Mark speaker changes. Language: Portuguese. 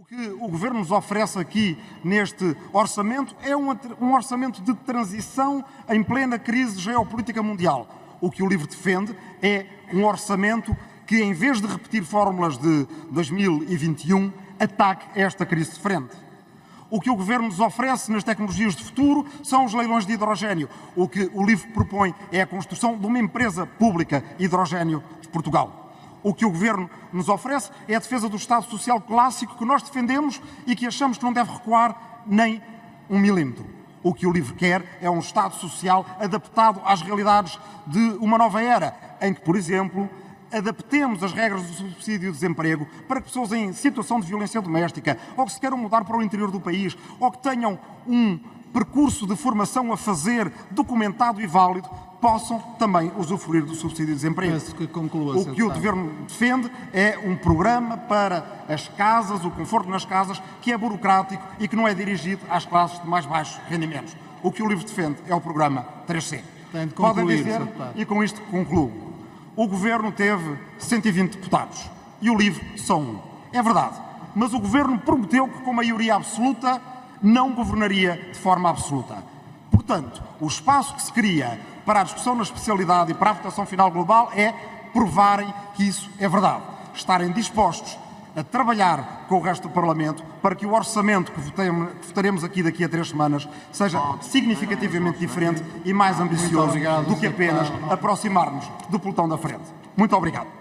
Speaker 1: O que o Governo nos oferece aqui neste orçamento é um, orçamento de transição em plena crise geopolítica mundial. O que o LIVRE defende é um orçamento que, em vez de repetir fórmulas de 2021, ataque esta crise de frente. O que o Governo nos oferece nas tecnologias de futuro são os leilões de hidrogênio. O que o LIVRE propõe é a construção de uma empresa pública hidrogênio de Portugal. O que o Governo nos oferece é a defesa do Estado Social clássico que nós defendemos e que achamos que não deve recuar nem um milímetro. O que o LIVRE quer é um Estado Social adaptado às realidades de uma nova era, em que, por exemplo, adaptemos as regras do subsídio de desemprego para que pessoas em situação de violência doméstica, ou que se queiram mudar para o interior do país, ou que tenham um percurso de formação a fazer documentado e válido, possam também usufruir do subsídio de desemprego.
Speaker 2: Peço que conclua,
Speaker 1: o que o Governo defende é um programa para as casas, o conforto nas casas, que é burocrático e que não é dirigido às classes de mais baixos rendimentos. O que o LIVRE defende é o programa 3C.
Speaker 2: Tem de concluir,
Speaker 1: Podem dizer, e com isto concluo, o Governo teve 120 deputados e o LIVRE só um. É verdade, mas o Governo prometeu que com maioria absoluta não governaria de forma absoluta. Portanto, o espaço que se cria para a discussão na especialidade e para a votação final global é provarem que isso é verdade. Estarem dispostos a trabalhar com o resto do Parlamento para que o orçamento que votaremos aqui daqui a três semanas seja significativamente diferente e mais ambicioso do que apenas aproximar-nos do pelotão da frente. Muito obrigado.